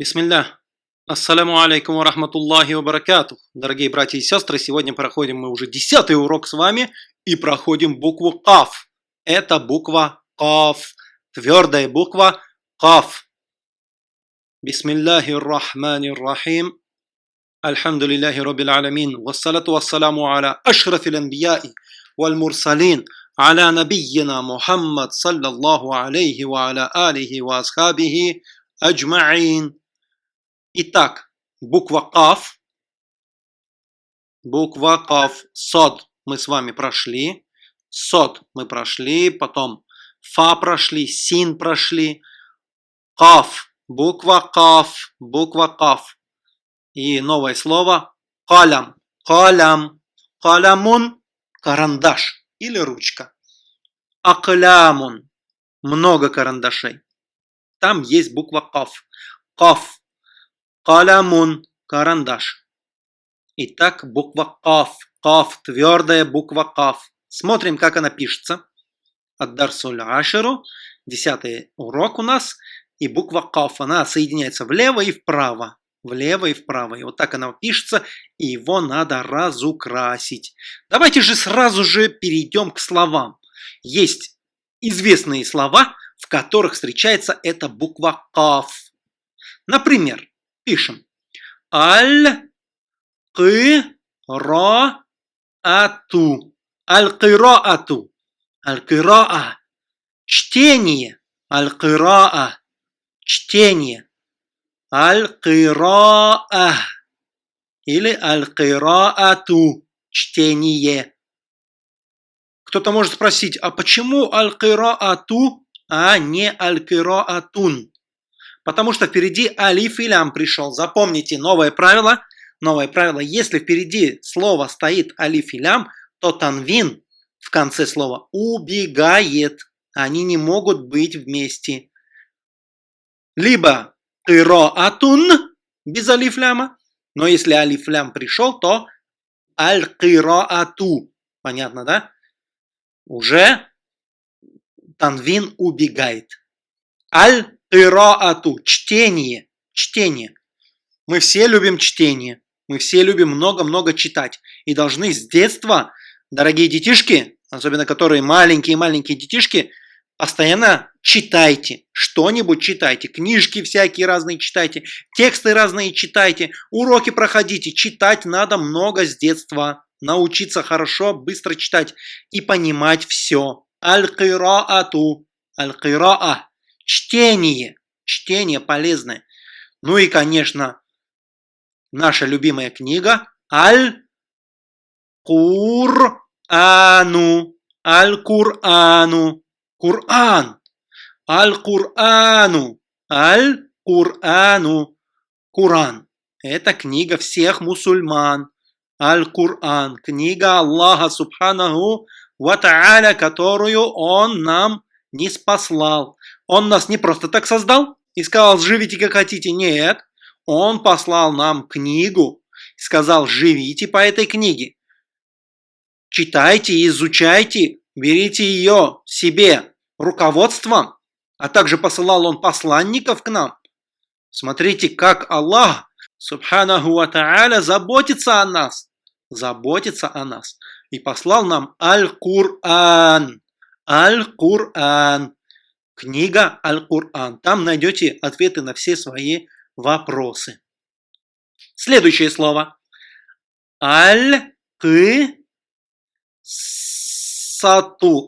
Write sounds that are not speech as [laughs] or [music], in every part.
Бисмилля. Ассаляму алейкум ва рахматуллахи ва баракатух. Дорогие братья и сестры, сегодня проходим мы уже десятый урок с вами и проходим букву Каф. Это буква Каф. Твердая буква Каф. Бисмиллахи рахмани рахим. Альхамдулиллахи раббил аламин. Вассалату вассаламу аля ашрафил анбияи валь мурсалин. على نبينا محمد صلى الله عليه وعلى آله وأصحابه أجمعين Итак, буква Каф, буква Каф, Сод мы с вами прошли, Сод мы прошли, потом Фа прошли, Син прошли, Каф, буква Каф, буква Каф. И новое слово Калям, Калям, Калямун, карандаш или ручка. Аклямун, много карандашей. Там есть буква Каф. Каф Калямун – карандаш. Итак, буква Каф. Каф – твердая буква Каф. Смотрим, как она пишется. Аддарсуль Ашеру. Десятый урок у нас. И буква Каф, она соединяется влево и вправо. Влево и вправо. И вот так она пишется, и его надо разукрасить. Давайте же сразу же перейдем к словам. Есть известные слова, в которых встречается эта буква Каф. Например, Пишем. Аль-кыра-ату. Аль-кыра-ату. Аль-кыра-а. Чтение. Аль-кыра-а. Чтение. Аль-кыра-а. Или аль-кыра-ату. Чтение. Кто-то может спросить, а почему аль-кыра-ату, а не аль-кыра-атун? Потому что впереди алиф и лям пришел. Запомните новое правило. Новое правило. Если впереди слово стоит алиф и лям, то танвин в конце слова убегает. Они не могут быть вместе. Либо атун без алиф ляма. Но если алиф лям пришел, то аль ату. Понятно, да? Уже танвин убегает. Аль Ираату – чтение, чтение. Мы все любим чтение. Мы все любим много-много читать. И должны с детства, дорогие детишки, особенно которые маленькие-маленькие детишки, постоянно читайте. Что-нибудь читайте. Книжки всякие разные читайте. Тексты разные читайте. Уроки проходите. Читать надо много с детства. Научиться хорошо, быстро читать и понимать все. Аль-кираату. Аль-кираа чтение. Чтение полезное. Ну и, конечно, наша любимая книга Аль-Кур-Ану. Аль-Курану. Кур'ан. Аль-Курану. Аль-Курану. Куран. Это книга всех мусульман. Аль-Кур'ан. Книга Аллаха Субханаху Ва которую Он нам не спаслал. Он нас не просто так создал и сказал, живите как хотите. Нет, он послал нам книгу сказал, живите по этой книге. Читайте, изучайте, берите ее себе руководством, а также посылал он посланников к нам. Смотрите, как Аллах, субханаху ва заботится о нас. Заботится о нас. И послал нам Аль-Кур'ан. Аль-Кур'ан. Книга Аль-Кур'ан. Там найдете ответы на все свои вопросы. Следующее слово. Аль-Кы-Сату.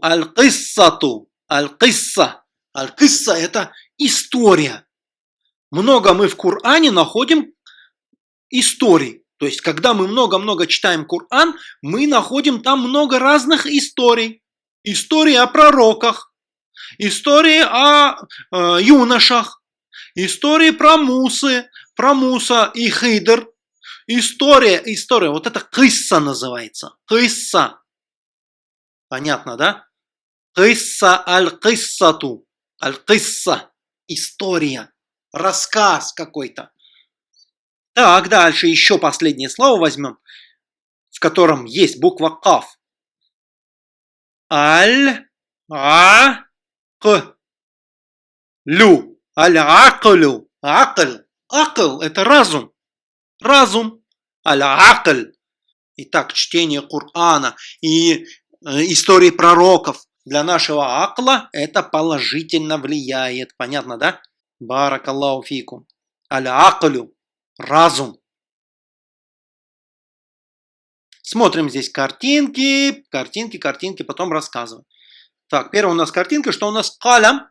Аль-Киссату. Аль-Кисса. Аль-Кисса – это история. Много мы в Коране находим историй. То есть, когда мы много-много читаем Коран, мы находим там много разных историй. Истории о пророках, истории о э, юношах, истории про Мусы, про Муса и Хидр, история, история, вот это кисса называется, кисса. Понятно, да? Кисса аль-киссату, аль-кисса, история, рассказ какой-то. Так, дальше еще последнее слово возьмем, в котором есть буква каф. Аль, а. Лю. Аль-аклю. Акль. Акл – это разум. Разум. Аль-акль. Итак, чтение Корана и э, истории пророков для нашего акла это положительно влияет. Понятно, да? Баракаллаху фикум. Аль-аклю. Разум. Смотрим здесь картинки, картинки, картинки, потом рассказываем. Так, первая у нас картинка, что у нас калям.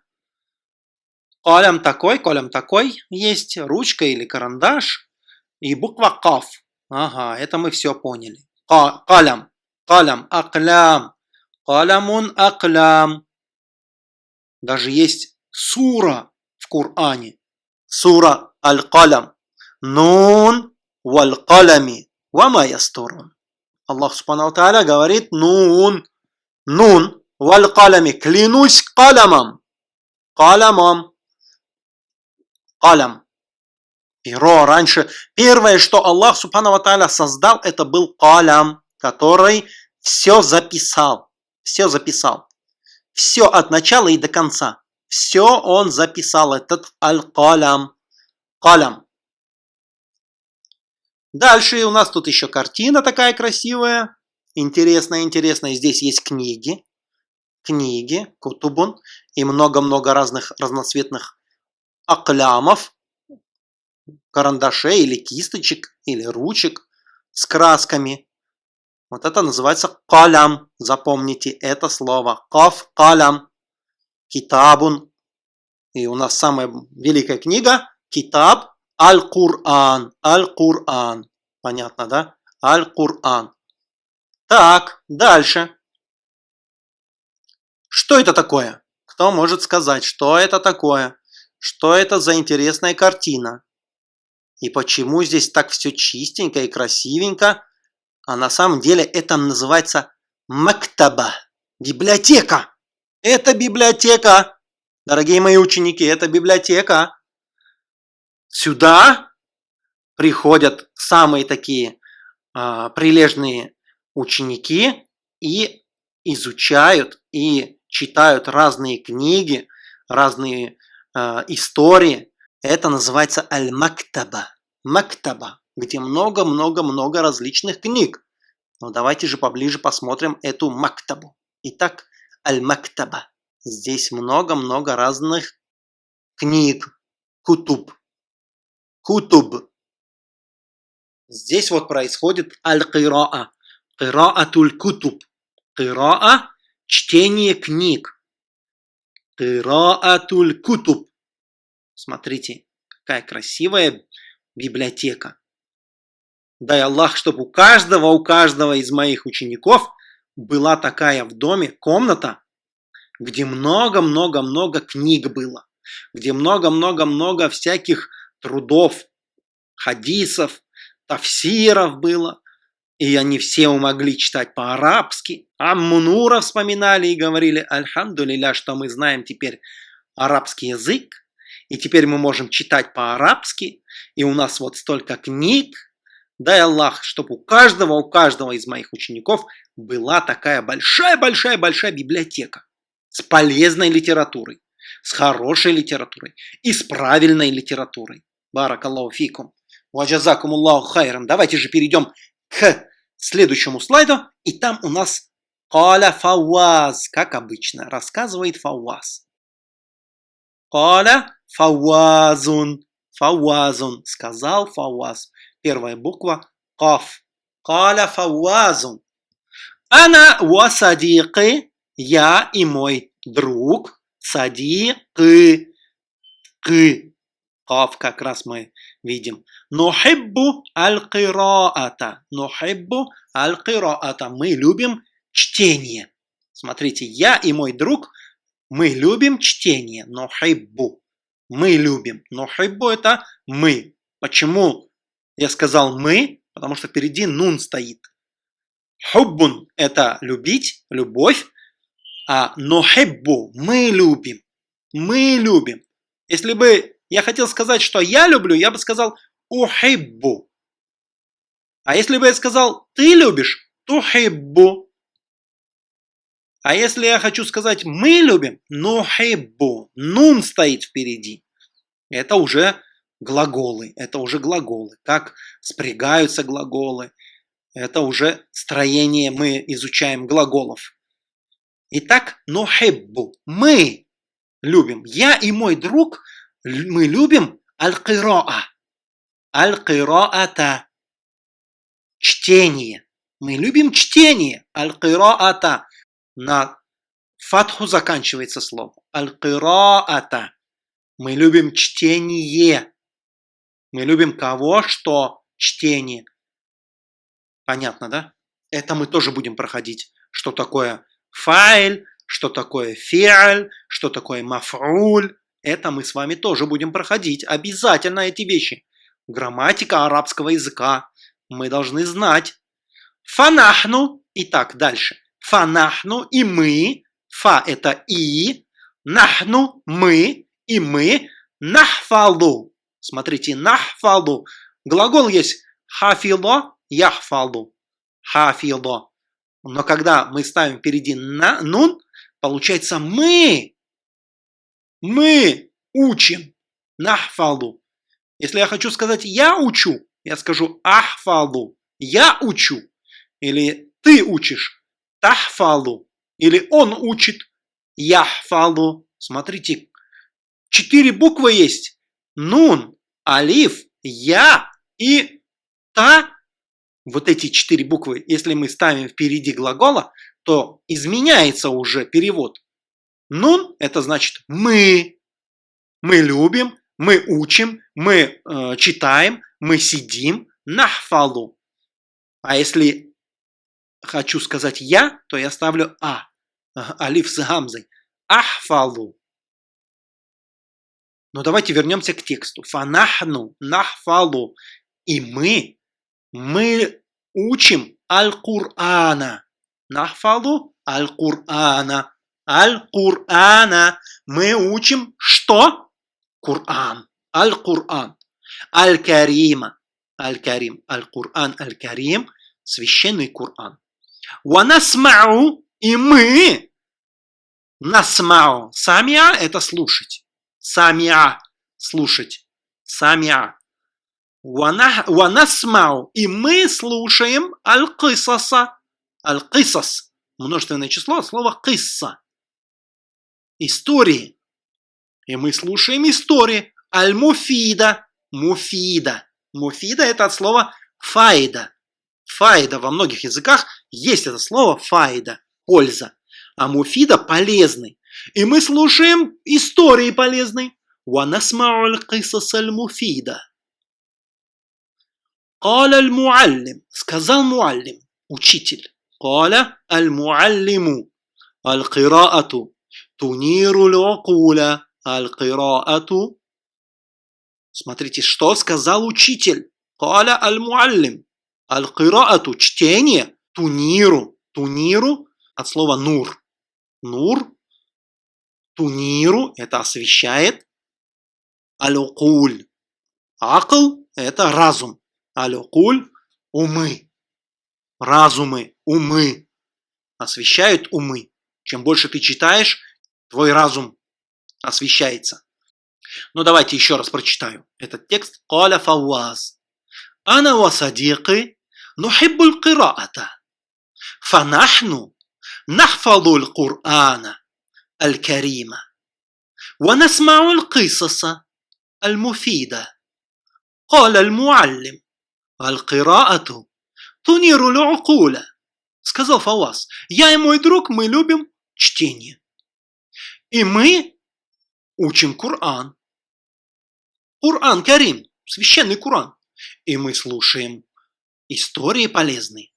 Калям такой, калям такой есть, ручка или карандаш и буква каф. Ага, это мы все поняли. Калям, калям, аклям, калямун аклям. Даже есть сура в Коране. Сура аль-калям. Нун валь-калями. Вама ястурун. Аллах Субхану Тааля говорит нун, нун, валь калями, клянусь калямом, калямом, калям. Перо раньше, первое, что Аллах Субхану Тааля создал, это был калям, который все записал, все записал. Все от начала и до конца. Все он записал, этот аль-калям. Калям. Дальше у нас тут еще картина такая красивая. Интересная, интересная. Здесь есть книги. Книги, кутубун. И много-много разных разноцветных аклямов. Карандашей или кисточек, или ручек с красками. Вот это называется калям. Запомните это слово. Каф калям. Китабун. И у нас самая великая книга. Китаб Аль-Кур'ан. Аль-Кур'ан. Понятно, да? Аль-Кур'ан. Так, дальше. Что это такое? Кто может сказать, что это такое? Что это за интересная картина? И почему здесь так все чистенько и красивенько? А на самом деле это называется мактаба. Библиотека. Это библиотека. Дорогие мои ученики, это библиотека. Сюда приходят самые такие а, прилежные ученики и изучают и читают разные книги, разные а, истории. Это называется аль-мактаба. Мактаба, где много-много-много различных книг. Но давайте же поближе посмотрим эту мактабу. Итак, аль-мактаба. Здесь много-много разных книг, кутуб. Кутуб. Здесь вот происходит аль-кираа. Кираатуль кутуб. Кираа – чтение книг. Кираатуль кутуб. Смотрите, какая красивая библиотека. Дай Аллах, чтобы у каждого, у каждого из моих учеников была такая в доме комната, где много-много-много книг было, где много-много-много всяких трудов, хадисов, тафсиров было. И они все могли читать по-арабски. Аммунура вспоминали и говорили, альхамдулиля, что мы знаем теперь арабский язык. И теперь мы можем читать по-арабски. И у нас вот столько книг. Дай Аллах, чтобы у каждого, у каждого из моих учеников была такая большая-большая-большая библиотека с полезной литературой, с хорошей литературой и с правильной литературой. Баракаллаху фикум. Ваджазакум Аллаху хайрам. Давайте же перейдем к следующему слайду. И там у нас Каля Фауаз, как обычно, рассказывает Фауаз. Каля Фауазун. Фауазун. Сказал Фауаз. Первая буква Каф. Каля Фауазун. Ана ва садиqi. Я и мой друг. Садиqi. Кы. Каф как раз мы видим. Нухиббу аль-кираата. Нухиббу аль-кираата. Мы любим чтение. Смотрите, я и мой друг, мы любим чтение. Нухиббу. Мы любим. Нухиббу это мы. Почему я сказал мы? Потому что впереди нун стоит. Хуббун – это любить, любовь, а нухиббу – мы любим. Мы любим. Если бы я хотел сказать, что я люблю, я бы сказал ухиббу. А если бы я сказал ты любишь, тухиббу. А если я хочу сказать мы любим, нухиббу. Нун стоит впереди. Это уже глаголы. Это уже глаголы. Как спрягаются глаголы. Это уже строение, мы изучаем глаголов. Итак, нухиббу. Мы любим. Я и мой друг, мы любим аль-кироа. Аль-кироата. Чтение. Мы любим чтение. Аль-кироата. На фатху заканчивается слово. Аль-кироата. Мы любим чтение. Мы любим кого, что чтение. Понятно, да? Это мы тоже будем проходить. Что такое файль, что такое фиаль, что такое мафруль. Это мы с вами тоже будем проходить. Обязательно эти вещи. Грамматика арабского языка. Мы должны знать. Фанахну. Итак, дальше. Фанахну и мы. Фа это и. Нахну мы и мы. Нахфалу. Смотрите, нахфалу. Глагол есть хафило, яхфалу. Хафило. Но когда мы ставим впереди на, нун, получается мы. Мы учим. Нахфалу. Если я хочу сказать «я учу», я скажу «ахфалу». Я учу. Или ты учишь. Тахфалу. Или он учит. Яхфалу. Смотрите, четыре буквы есть. Нун, алиф, я и та. Вот эти четыре буквы, если мы ставим впереди глагола, то изменяется уже перевод. Нун – это значит мы. Мы любим, мы учим, мы э, читаем, мы сидим. Нахфалу. А если хочу сказать я, то я ставлю а. Алиф с гамзой. Ахфалу. Но давайте вернемся к тексту. Фанахну, нахфалу. И мы, мы учим Аль-Кур'ана. Нахфалу Аль-Кур'ана. Аль-Кур'ана. Мы учим что? Кур'ан. Аль-Кур'ан. Аль-Карима. Аль-Карим. Аль-Кур'ан. Аль-Карим. Священный Кур'ан. Ванасмау. И мы. Насмау. Самия – это слушать. Самиа – слушать. Самиа. Ванасмау. И мы слушаем аль-кисаса. Аль-кисас. Множественное число, слово кисса Истории. И мы слушаем истории. Аль-муфида. Муфида. Муфида это от слова файда. Файда во многих языках есть это слово файда. Польза. А муфида полезный. И мы слушаем истории полезной. ونسمع القصص المفيدة قال المعلم сказал муаллим учитель قال المعلم القراءة Туниру лёкуля аль-кираату. Смотрите, что сказал учитель. Каля аль-муаллим. Аль-кираату – чтение. Туниру. Туниру от слова нур. Нур. Туниру – это освещает. Аль-укуль. Акл – это разум. Аль-укуль – умы. Разумы, умы. Освещают умы. Чем больше ты читаешь, твой разум освещается. Ну давайте еще раз прочитаю этот текст. Каля Фауаз. Ана ва садиqi нухиббу al-qira'ata. Фанахну нахфаду al-Qur'ана الكريمة ونسمع القصص المفيدة قال المعلم القراءة تنير العقول сказал Фавас. Я и мой друг, мы любим чтение. И мы учим Коран. Коран Карим, священный Коран. И мы слушаем истории полезные.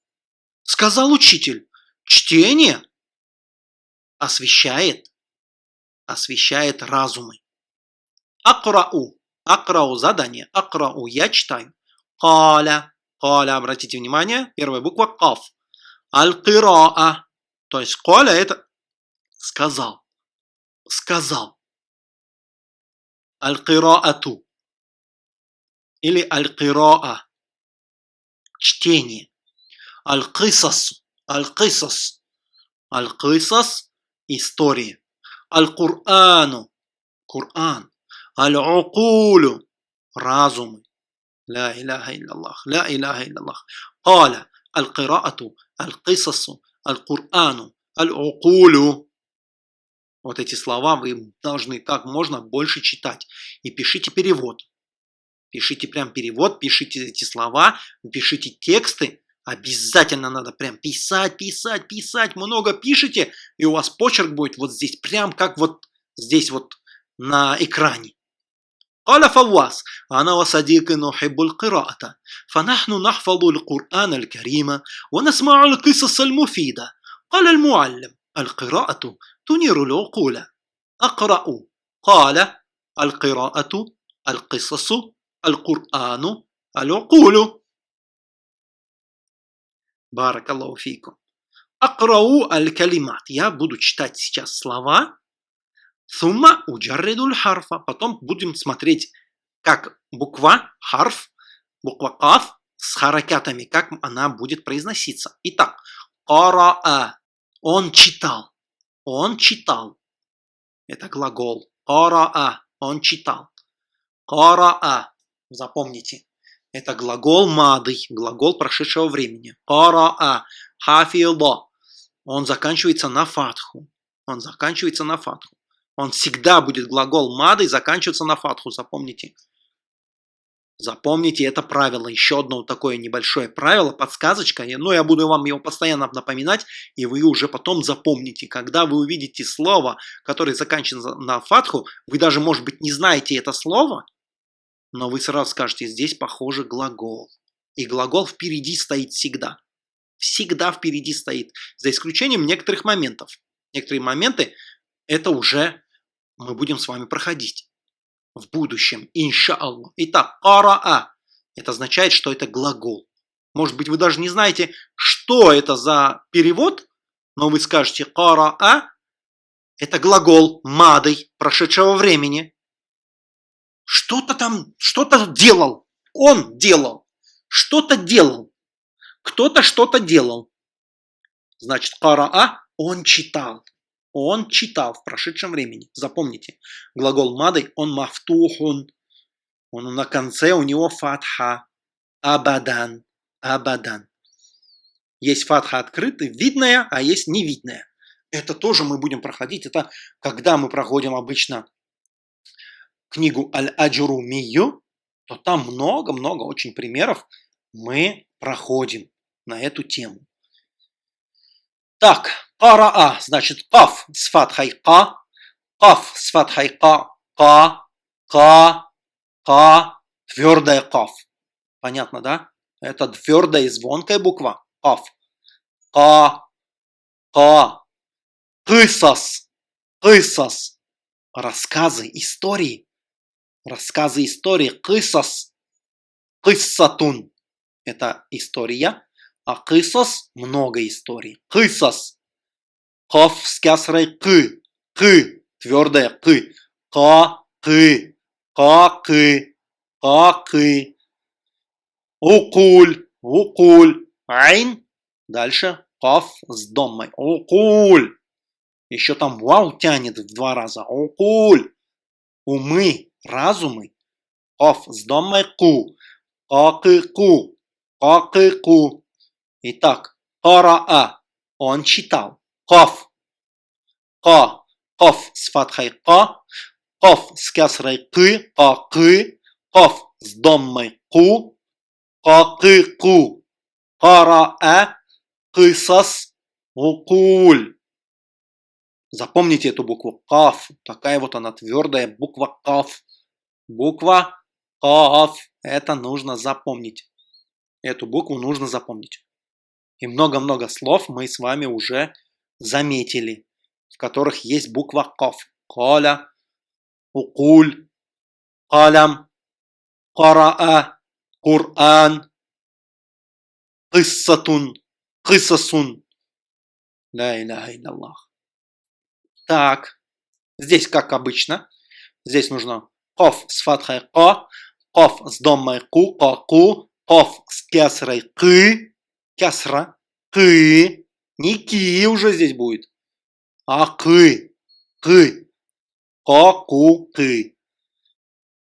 Сказал учитель, чтение освещает освещает разумы. Акрау. Акрау задание. Акрау. Я читаю. Каля. Каля. Обратите внимание. Первая буква каф. Аль-кираа. То есть каля это сказал. Сказал. Аль-кираату. Или аль-кираа. Чтение. Аль-кисас. Аль-кисас. Аль-кисас. История. Аль-Курану. Коран. Аль-Укулю. разумы. لا إله إلا الله لا إله إلا الله قال القراءة القصص القرآن العقول Вот эти слова вы должны как можно больше читать. И пишите перевод. Пишите прям перевод, пишите эти слова, пишите тексты. Обязательно надо прям писать, писать, писать. Много пишите, и у вас почерк будет вот здесь, прям как вот здесь вот на экране. قال فواز أنا وصديقي نحب القراءة فنحن نحفظ القرآن الكريم ونسمع القصص المفيدة قال المعلم القراءة تنير العقول أقرأ قال القراءة القصص القرآن العقول بارك الله فيكم أقرأ الكلمات Я буду читать сейчас слова Сумма уджарриду харфа. Потом будем смотреть, как буква харф, буква каф с харакятами, как она будет произноситься. Итак, караа. Он читал. Он читал. Это глагол. Караа. Он читал. Караа. Запомните. Это глагол мады, глагол прошедшего времени. Караа. Хафило. Он заканчивается на фатху. Он заканчивается на фатху. Он всегда будет глагол мадой заканчиваться на фатху, запомните. Запомните это правило. Еще одно такое небольшое правило, подсказочка. Но я буду вам его постоянно напоминать, и вы уже потом запомните. Когда вы увидите слово, которое заканчивается на фатху, вы даже, может быть, не знаете это слово, но вы сразу скажете, здесь похоже глагол. И глагол впереди стоит всегда. Всегда впереди стоит. За исключением некоторых моментов. Некоторые моменты это уже мы будем с вами проходить в будущем, иншаллах. Итак, караа. Это означает, что это глагол. Может быть, вы даже не знаете, что это за перевод, но вы скажете караа. Это глагол мадой прошедшего времени. Что-то там, что-то делал. Он делал. Что-то делал. Кто-то что-то делал. Значит, караа, он читал. Он читал в прошедшем времени. Запомните, глагол мадой, он мафтухун. Он на конце у него фатха. Абадан. Абадан. Есть фатха открытая, видная, а есть невидная. Это тоже мы будем проходить. Это когда мы проходим обычно книгу Аль-Аджуру Мию, то там много-много очень примеров мы проходим на эту тему. Так, Караа, значит, каф с фатхой ка, каф с фатхой ка, ка, ка, ка, твердая каф. Понятно, да? Это твердая и звонкая буква. Каф. Ка, ка, кысас, кысас. Рассказы, истории. Рассказы, истории. Кысас. Кыссатун. Это история. А кысас – много историй. Кысас Каф с кясрой к. К. Твердая к. Ка. К. Ка. К. Ка. К. Укуль. Укуль. Айн. Дальше. Каф с домой. Укуль. Еще там вау тянет в два раза. Укуль. Умы. Разумы. Каф с домой ку. Какы ку. Какы ку. Итак. Караа. Он читал. Каф. Ка. Каф с фатхой ка. Каф с кясрой кы. Ка кы. Каф с доммой. Ка кы ку. Кара э. Кысас. Укуль. Запомните эту букву каф. Такая вот она твердая буква каф. Буква каф. Это нужно запомнить. Эту букву нужно запомнить. И много-много слов мы с вами уже заметили, в которых есть буква каф. Каля, укуль, калям, караа, Кур'ан, киссатун, кисасун. Ла иляха Аллах. Так, здесь как обычно. Здесь нужно каф с фатхой ка, каф с домой ку, ка ку, каф с кясрой кы, кясра, кы, не ки уже здесь будет, а кы. Кы. Ку, кы.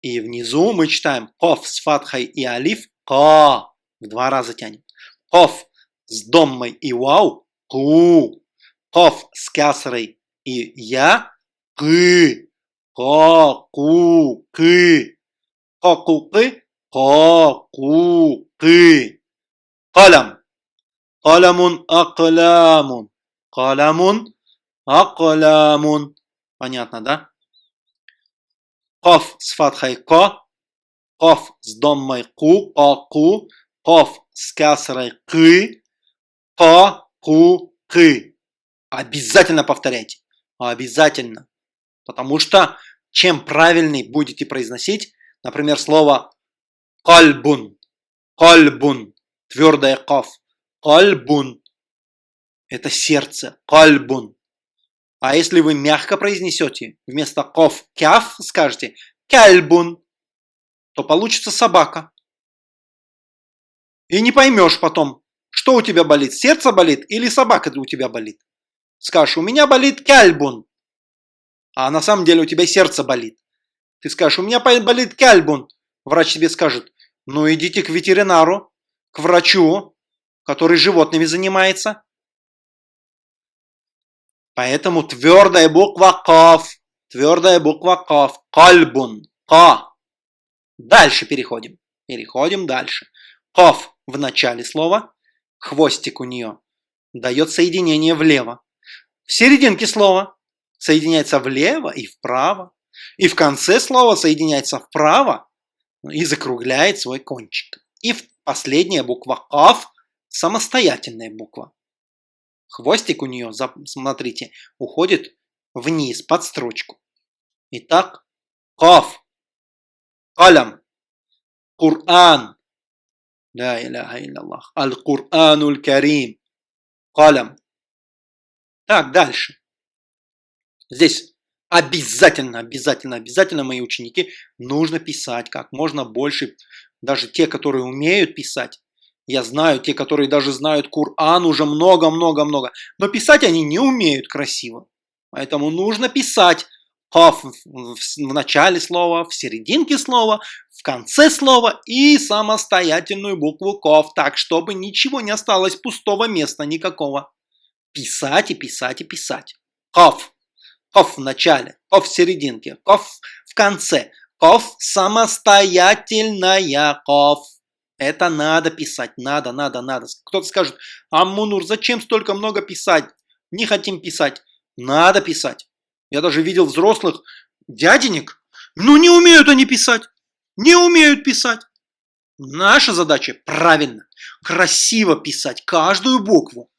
И внизу мы читаем ков с фатхой и алиф ка. В два раза тянем. Ков с доммой и вау ку. Ков с кясрой и я кы. Ку кы. Ку кы. Ку кы. Калам. Каламун аклямун. Каламун аклямун. Понятно, да? Каф с фатхой ка, каф с доммой ку, ка ку, каф с касрой кы, ка ку. Обязательно повторяйте. Обязательно. Потому что чем правильней будете произносить, например, слово кальбун, кальбун, твердая каф, кальбун, это сердце, кальбун. А если вы мягко произнесете, вместо ков кяф скажете кальбун, то получится собака. И не поймешь потом, что у тебя болит, сердце болит или собака у тебя болит. Скажешь, у меня болит кальбун, а на самом деле у тебя сердце болит. Ты скажешь, у меня болит кальбун. Врач тебе скажет, ну идите к ветеринару, к врачу, который животными занимается. Поэтому твердая буква каф, твердая буква каф, кальбун, ка. Дальше переходим. Переходим дальше. Каф в начале слова, хвостик у нее дает соединение влево. В серединке слова соединяется влево и вправо. И в конце слова соединяется вправо и закругляет свой кончик. И последняя буква каф самостоятельная буква. Хвостик у нее, смотрите, уходит вниз, под строчку. Итак, Каф, Калям, Кур'ан. Да, иляха Аллах. Аль-Кур'анул Карим. Калям. Так, дальше. Здесь обязательно, обязательно, обязательно, мои ученики, нужно писать как можно больше. Даже те, которые умеют писать, я знаю, те, которые даже знают Кур'ан уже много-много-много. Но писать они не умеют красиво. Поэтому нужно писать Каф в начале слова, в серединке слова, в конце слова и самостоятельную букву Ков, так, чтобы ничего не осталось пустого места никакого. Писать и писать и писать. Ков. Ков в начале, ков в серединке, ков в конце. Ков самостоятельная ков. Это надо писать, надо, надо, надо. Кто-то скажет, Аммунур, зачем столько много писать? Не хотим писать. Надо писать. Я даже видел взрослых дяденек, ну не умеют они писать. Не умеют писать. Наша задача правильно, красиво писать каждую букву.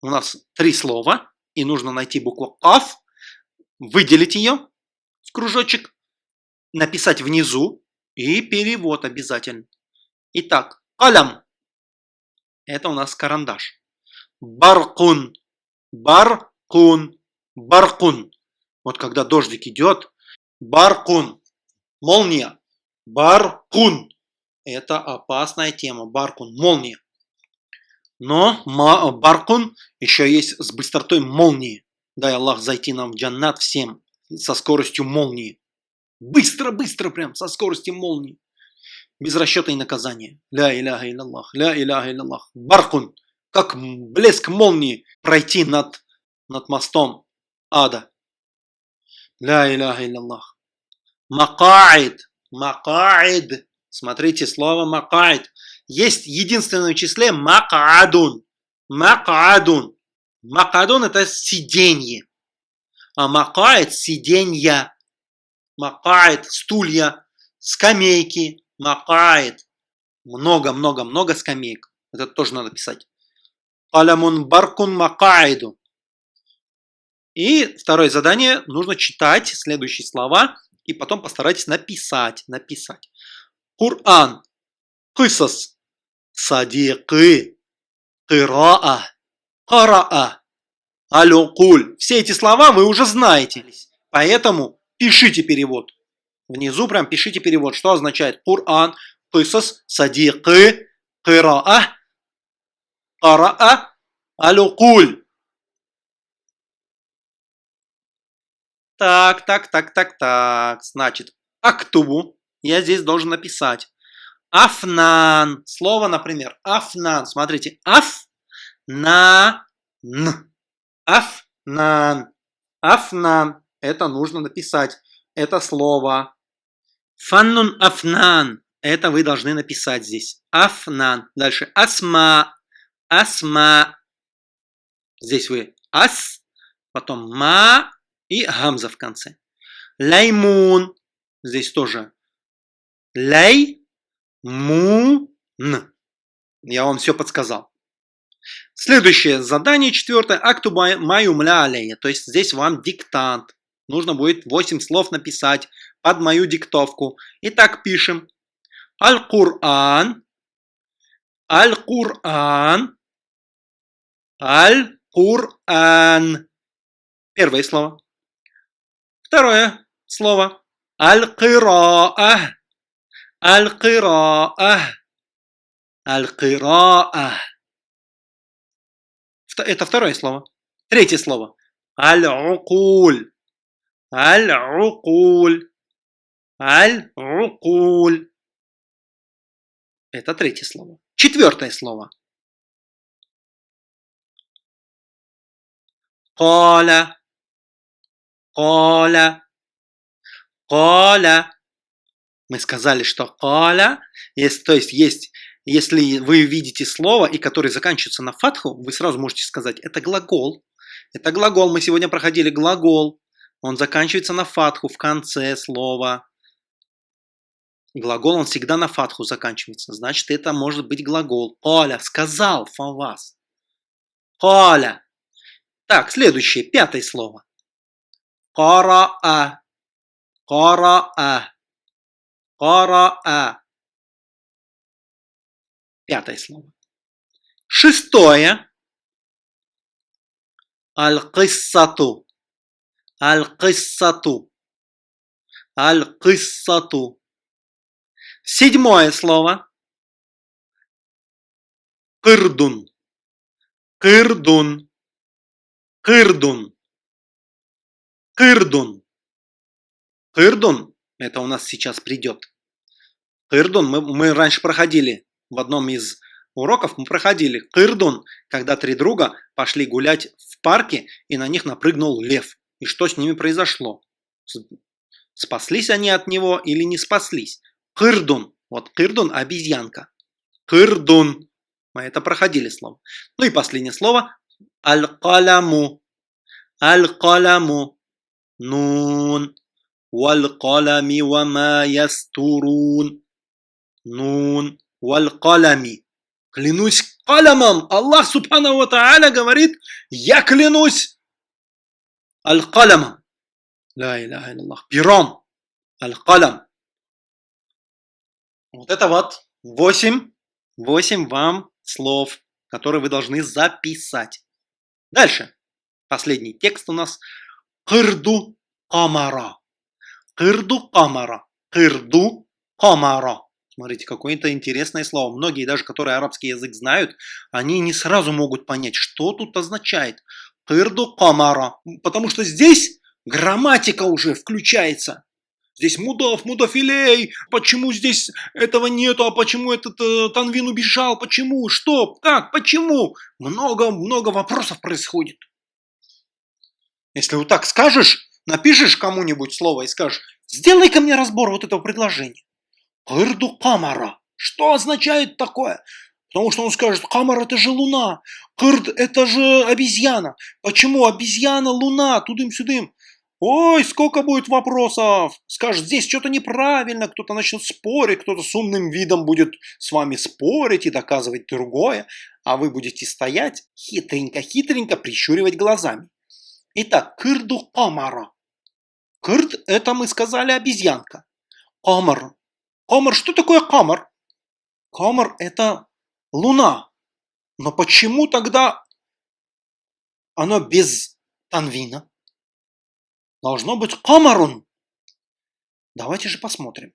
У нас три слова, и нужно найти букву «каф», выделить ее в кружочек, написать внизу и перевод обязательно. Итак, калям. Это у нас карандаш. Баркун. Баркун. Баркун. Вот когда дождик идет, баркун. Молния. Баркун. Это опасная тема. Баркун. Молния. Но баркун еще есть с быстротой молнии. Дай Аллах зайти нам в джаннат всем со скоростью молнии. Быстро-быстро прям, со скоростью молнии. Без расчета и наказания. Ля иляха илляллах, ля иляха илляллах. Баркун, как блеск молнии пройти над, над мостом ада. Ля иляха илляллах. Макаид, макаид. Смотрите, слово макаид. Есть единственное числе макадун. Макадун. Макадун это сиденье. А макаид сиденья макает, стулья, скамейки, макает. Много-много-много скамеек. Это тоже надо писать. Алямун баркун макаиду. И второе задание. Нужно читать следующие слова и потом постарайтесь написать. Написать. Кур'ан. Кысас. Садикы. Кыраа. Караа. Алюкуль. Все эти слова вы уже знаете. Поэтому пишите перевод. Внизу прям пишите перевод, что означает Кур'ан, Кысас, Садикы, Кыраа, Караа, Алюкуль. Так, так, так, так, так. Значит, актубу я здесь должен написать. Афнан. Слово, например, афнан. Смотрите, аф, на, н. Афнан. Афнан. Это нужно написать. Это слово. Фаннун афнан. Это вы должны написать здесь. Афнан. Дальше. Асма. Асма. Здесь вы ас, потом ма и гамза в конце. Лаймун. Здесь тоже лей, му, н. Я вам все подсказал. Следующее задание, четвертое. Акту маю мля алея. То есть здесь вам диктант. Нужно будет 8 слов написать под мою диктовку. Итак, пишем. Аль-Кур'ан. Аль-Кур'ан. Аль-Кур'ан. Первое слово. Второе слово. Аль-Кира'ah. Аль-Кира'ah. Аль-Кира'ah. Это второе слово. Третье слово. Аль-Укуль. Аль-Укуль. Аль-Укуль. Это третье слово. Четвертое слово. Коля. Коля. Коля. Мы сказали, что коля, есть, то есть есть, если вы видите слово, и который заканчивается на фатху, вы сразу можете сказать, это глагол. Это глагол, мы сегодня проходили глагол. Он заканчивается на фатху в конце слова. Глагол, он всегда на фатху заканчивается. Значит, это может быть глагол. Коля сказал фавас. Коля. Так, следующее, пятое слово. Кара-а. Кара-а. Кара-а. Пятое слово. Шестое. Аль-киссату. Аль-киссату. Аль-киссату. Седьмое слово. Кырдун. Кырдун. Кырдун. Кырдун. Кырдун. Это у нас сейчас придет. Кырдун мы, мы раньше проходили в одном из уроков, мы проходили Кырдун, когда три друга пошли гулять в парке и на них напрыгнул лев. И что с ними произошло? Спаслись они от него или не спаслись? Кырдун. Вот Кырдун – обезьянка. Кырдун. Мы это проходили слово. Ну и последнее слово. Аль-каляму. Аль-каляму. Нун. Валь-калями ва ма ястурун. Нун валь калями. Клянусь калямом. Аллах Субхану Ва Тааля говорит, я клянусь аль-калямом. Ла иляха Аллах. Пером. Аль-калям. Вот это вот 8, 8 вам слов, которые вы должны записать. Дальше. Последний текст у нас. Кырду камара. Кырду камара. Кырду камара. Смотрите, какое-то интересное слово. Многие, даже которые арабский язык знают, они не сразу могут понять, что тут означает. Кырду камара. Потому что здесь грамматика уже включается. Здесь мудов, мудофилей. Почему здесь этого нету? А почему этот э, Танвин убежал? Почему? Что? Как? Почему? Много-много вопросов происходит. Если вот так скажешь, напишешь кому-нибудь слово и скажешь, сделай-ка мне разбор вот этого предложения. Кырду камара. Что означает такое? Потому что он скажет, камара это же луна, кырд это же обезьяна. Почему обезьяна, луна, тудым-сюдым? Ой, сколько будет вопросов. Скажет, здесь что-то неправильно, кто-то начнет спорить, кто-то с умным видом будет с вами спорить и доказывать другое, а вы будете стоять хитренько-хитренько прищуривать глазами. Итак, кырду камара. Кырд – это мы сказали обезьянка. Камар Камар, что такое камар? Камар – это луна. Но почему тогда оно без танвина? Должно быть камарун. Давайте же посмотрим.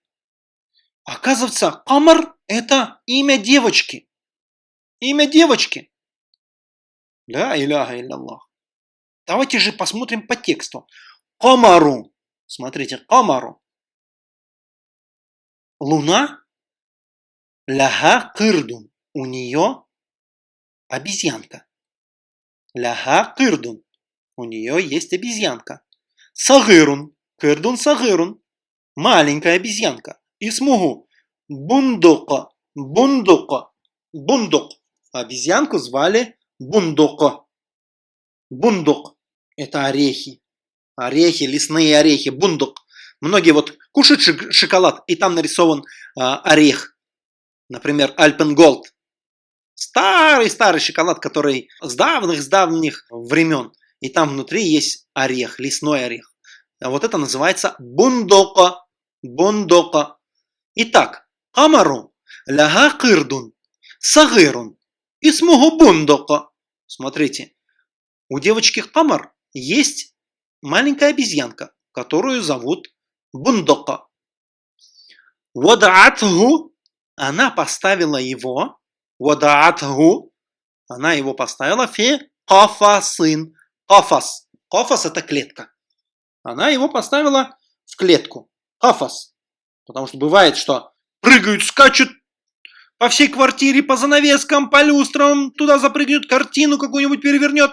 Оказывается, камар – это имя девочки. Имя девочки. Да, иляха илляллах. Давайте же посмотрим по тексту. Комару. Смотрите, комару. Луна. Ляха кырдун. У нее обезьянка. Ляха кырдун. У нее есть обезьянка. Сагырун. Кырдун сагырун. Маленькая обезьянка. И смугу. Бундука. Бундука. Бундук. Обезьянку звали Бундука. Бундук. Это орехи. Орехи, лесные орехи. Бундук. Многие вот кушают шоколад, и там нарисован э, орех. Например, Альпенголд. Старый-старый шоколад, который с давних-с давних времен. И там внутри есть орех, лесной орех. А вот это называется бундока. Бундока. Итак, камару ляга кырдун сагырун исмугу бундока. Смотрите, у девочки Камар есть маленькая обезьянка, которую зовут Бундока. Вадаатгу, она поставила его, вадаатгу, она его поставила фи кафасын. Кафас. Кафас это клетка. Она его поставила в клетку. Кафас. Потому что бывает, что прыгают, скачут по всей квартире, по занавескам, по люстрам, туда запрыгнет, картину какую-нибудь перевернет.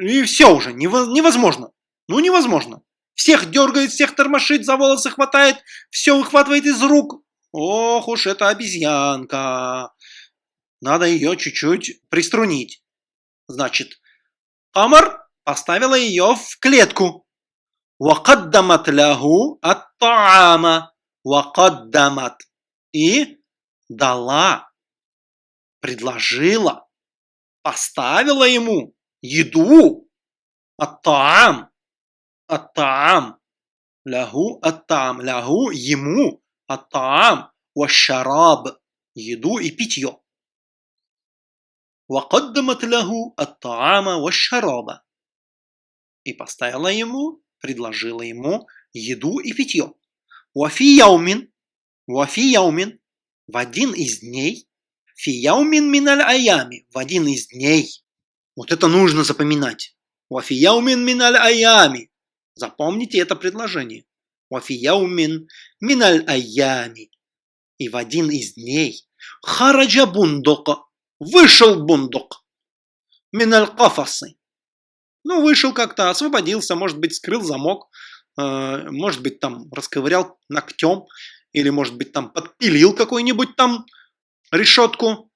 И все уже, невозможно. Ну невозможно. Всех дергает, всех тормошит, за волосы хватает, все выхватывает из рук. Ох уж это обезьянка. Надо ее чуть-чуть приструнить. Значит, Амар поставила ее в клетку. Вакаддамат лягу ат-таама. Вакаддамат. И дала, предложила, поставила ему еду. Ат-таам. Ат-таам. Лягу ат-таам. Лягу ему. Ат-таам. Вашараб. Еду и питье. وقدمت له الطعام والشراب. И поставила ему, предложила ему еду и питье. Вафи яумин, вафи яумин, в один из дней, фи яумин миналь аями, в один из дней. Вот это нужно запоминать. Вафи яумин миналь аями. Запомните это предложение. Вафи яумин миналь аями. И в один из дней хараджа бундока Вышел бундук. Миналь кафасы. Ну, вышел как-то, освободился, может быть, скрыл замок, э, может быть, там расковырял ногтем, или, может быть, там подпилил какую-нибудь там решетку.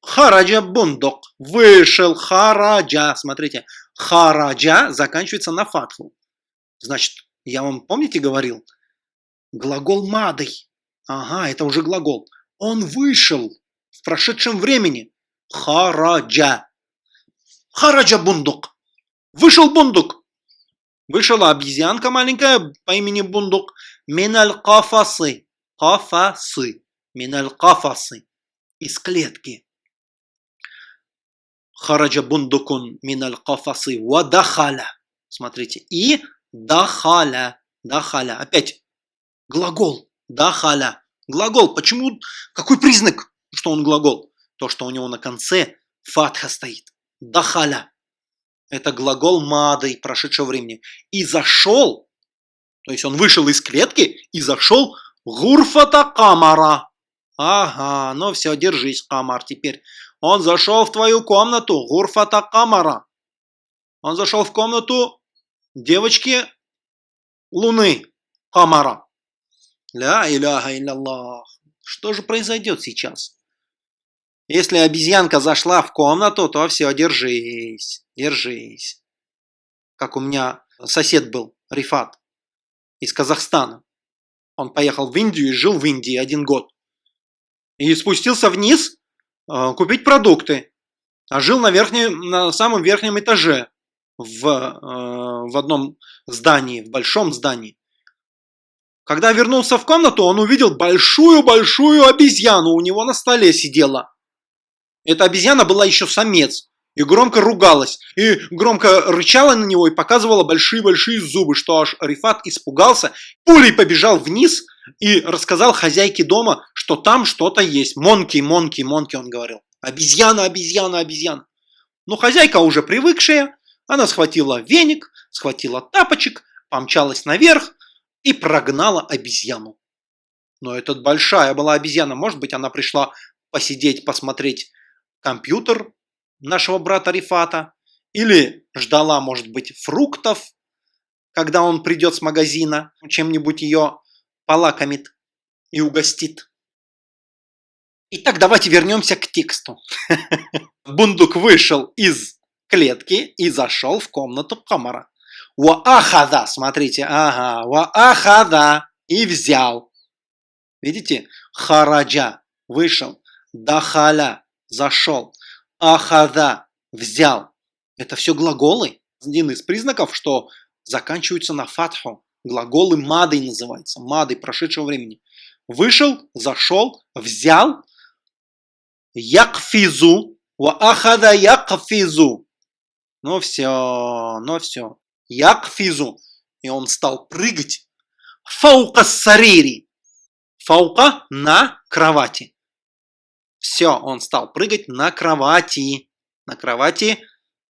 Хараджа бундук. Вышел хараджа. Смотрите, хараджа заканчивается на фатху. Значит, я вам, помните, говорил? Глагол мадой. Ага, это уже глагол. Он вышел в прошедшем времени. Хараджа. Хараджа бундук. Вышел бундук. Вышла обезьянка маленькая по имени бундук. Миналь кафасы. Кафасы. Миналь кафасы. Из клетки. Хараджа бундукун миналь кафасы. Вадахаля. Смотрите. И дахаля. Дахаля. Опять глагол. Дахаля. Глагол. Почему? Какой признак, что он глагол? То, что у него на конце фатха стоит. Дахаля. Это глагол мадой прошедшего времени. И зашел, то есть он вышел из клетки и зашел гурфата камара. Ага, ну все, держись, камар, теперь. Он зашел в твою комнату, гурфата камара. Он зашел в комнату девочки Луны, камара. Ля иляха илlallah. Что же произойдет сейчас? Если обезьянка зашла в комнату, то все, держись, держись. Как у меня сосед был, Рифат, из Казахстана. Он поехал в Индию и жил в Индии один год. И спустился вниз э, купить продукты. А жил на, верхнем, на самом верхнем этаже в, э, в одном здании, в большом здании. Когда вернулся в комнату, он увидел большую-большую обезьяну у него на столе сидела. Эта обезьяна была еще самец. И громко ругалась. И громко рычала на него и показывала большие-большие зубы, что аж Рифат испугался. Пулей побежал вниз и рассказал хозяйке дома, что там что-то есть. Монки, монки, монки, он говорил. Обезьяна, обезьяна, обезьяна. Но хозяйка уже привыкшая, она схватила веник, схватила тапочек, помчалась наверх и прогнала обезьяну. Но это большая была обезьяна. Может быть, она пришла посидеть, посмотреть компьютер нашего брата Рифата. Или ждала, может быть, фруктов, когда он придет с магазина, чем-нибудь ее полакомит и угостит. Итак, давайте вернемся к тексту. [laughs] Бундук вышел из клетки и зашел в комнату Камара. Ва-ахада, смотрите, ага, ва-ахада, и взял. Видите? Хараджа, вышел. Дахаля, зашел. Ахада, взял. Это все глаголы. Один из признаков, что заканчиваются на фатху. Глаголы мадой называются, мадой прошедшего времени. Вышел, зашел, взял. Якфизу, ва ахада якфизу. Ну все, ну все якфизу, и он стал прыгать. Фаука сарири, фаука на кровати. Все, он стал прыгать на кровати. На кровати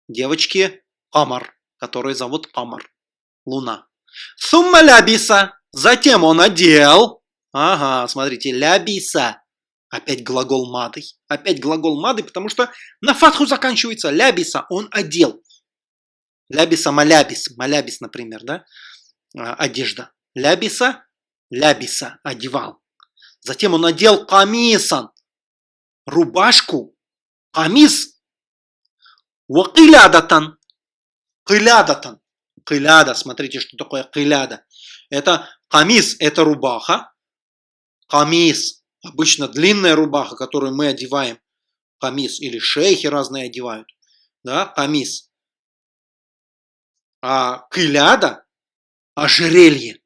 девочки Камар, которую зовут Камар, Луна. Сумма лябиса, затем он одел. Ага, смотрите, лябиса. Опять глагол мадой. Опять глагол мадой, потому что на фатху заканчивается лябиса, он одел. Лябиса малябис, малябис, например, да, а, одежда. Лябиса, лябиса, одевал. Затем он надел камисан, рубашку, камис, вакилядатан, килядатан, киляда, смотрите, что такое киляда. Это камис, это рубаха, камис, обычно длинная рубаха, которую мы одеваем, камис, или шейхи разные одевают, да, камис – а киляда – ожерелье.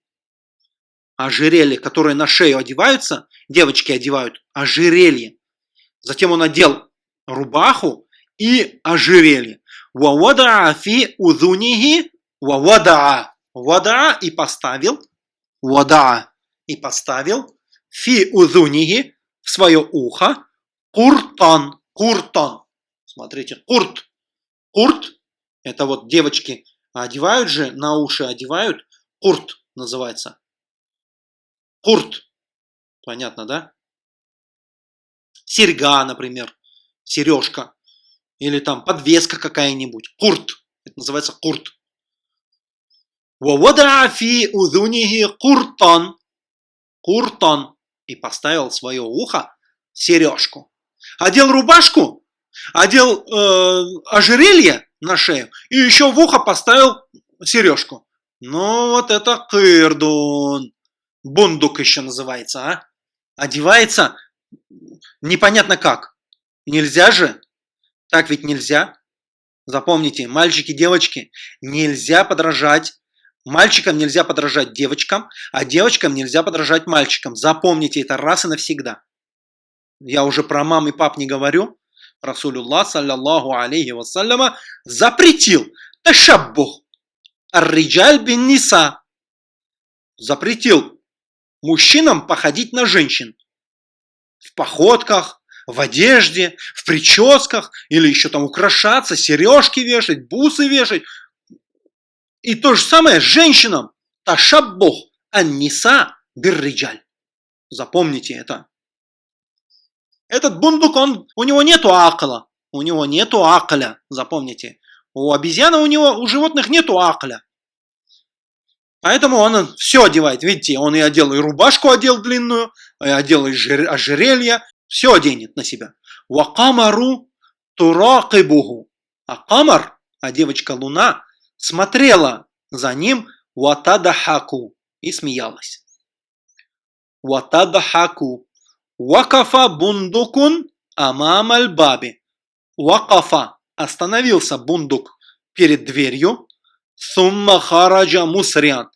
Ожерелье, которое на шею одеваются, девочки одевают ожерелье. Затем он одел рубаху и ожерелье. Вавадаа фи удунихи вавадаа. Вадаа и поставил. Вадаа и поставил. Фи удунихи в свое ухо. Куртан. Куртан. Смотрите, курт. Курт – это вот девочки одевают же, на уши одевают, курт называется. Курт. Понятно, да? Серьга, например, сережка. Или там подвеска какая-нибудь. Курт. Это называется курт. Фи удунихи куртан. Куртан. И поставил свое ухо сережку. Одел рубашку, одел э, ожерелье, на шею. И еще в ухо поставил сережку. Ну вот это кырдун. Бундук еще называется, а? Одевается непонятно как. Нельзя же. Так ведь нельзя. Запомните, мальчики, девочки, нельзя подражать. Мальчикам нельзя подражать девочкам, а девочкам нельзя подражать мальчикам. Запомните это раз и навсегда. Я уже про мам и пап не говорю. Расулюллах, саллаллаху алейхи вассаляма, запретил ташаббух ар-риджаль бин ниса. Запретил мужчинам походить на женщин. В походках, в одежде, в прическах, или еще там украшаться, сережки вешать, бусы вешать. И то же самое женщинам. Ташаббух ан-ниса бир-риджаль. Запомните это. Этот бундук, он, у него нету акла. У него нету акля, запомните. У обезьяны у него, у животных нету акля. Поэтому он все одевает. Видите, он и одел, и рубашку одел длинную, одел и ожерелье. Все оденет на себя. Вакамару туракибуху. А камар, а девочка Луна, смотрела за ним ватадахаку и смеялась. Ватадахаку. Вакафа бундукун амамаль баби. Вакафа остановился бундук перед дверью. Сумма хараджа мусриан.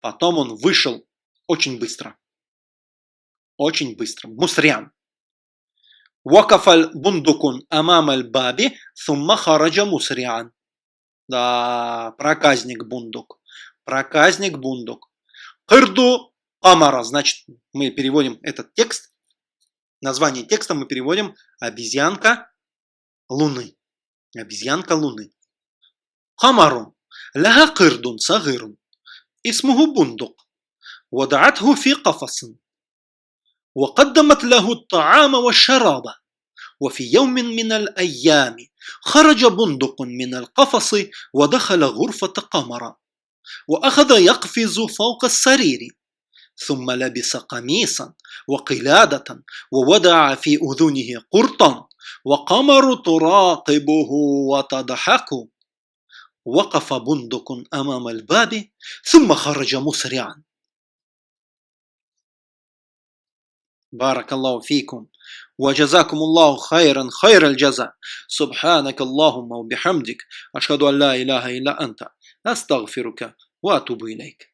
Потом он вышел очень быстро. Очень быстро. Мусриан. Вакафаль бундукун амамаль баби. Сумма хараджа мусриан. Да, проказник бундук. Проказник бундук. Кырду амара. Значит, мы переводим этот текст Название текста мы переводим «Обезьянка Луны». Обезьянка Луны. Хамарун. Ляха кырдун сагырун. اسمه بندق ودعته في قفص وقدمت له الطعام والشراب. وفي يوم من الأيام خرج بندق من القفص ودخل غرفة قمر وأخذ يقفز فوق السرير ثم لبس قميصا وقلادة وودع في أذنه قرطا وقمر تراقبه وتضحك. وقف بندق أمام الباب ثم خرج مسرعا. بارك الله فيكم. وجزاكم الله خيرا خير الجزاء. سبحانك اللهم وبحمدك أشهد أن لا إله إلا أنت. أستغفرك وأتوب إليك.